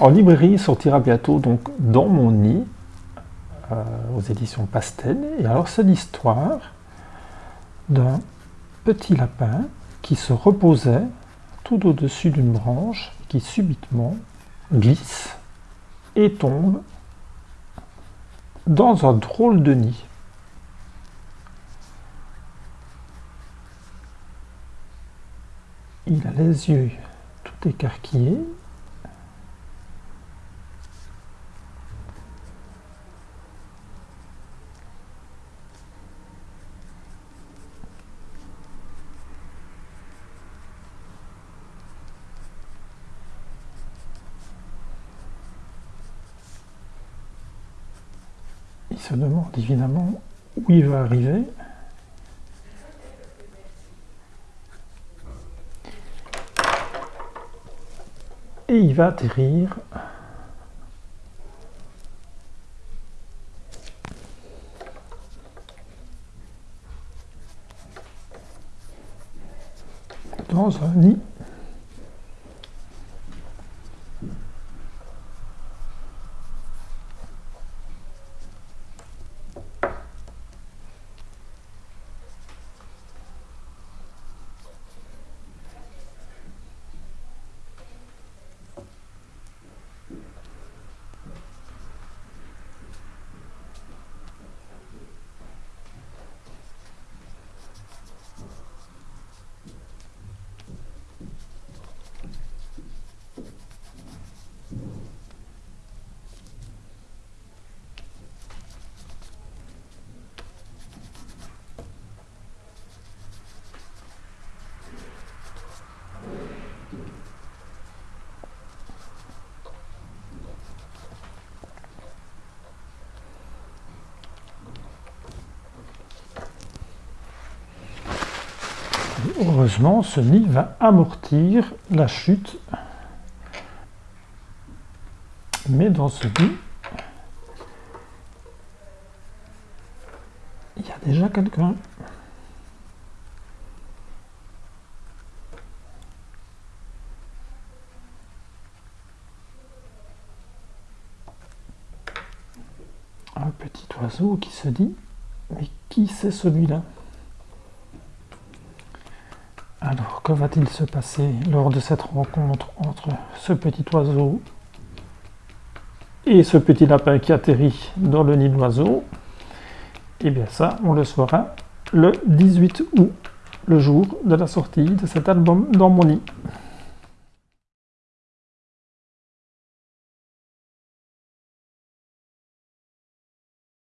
En librairie, il sortira bientôt donc Dans mon nid, euh, aux éditions Pastel. Et alors, c'est l'histoire d'un petit lapin qui se reposait tout au-dessus d'une branche qui subitement glisse et tombe dans un drôle de nid. Il a les yeux tout écarquillés. Il se demande évidemment où il va arriver. et il va atterrir dans un nid Heureusement, ce nid va amortir la chute. Mais dans ce nid, il y a déjà quelqu'un. Un petit oiseau qui se dit, mais qui c'est celui-là alors, que va-t-il se passer lors de cette rencontre entre ce petit oiseau et ce petit lapin qui atterrit dans le nid d'oiseau Eh bien ça, on le saura le 18 août, le jour de la sortie de cet album dans mon nid.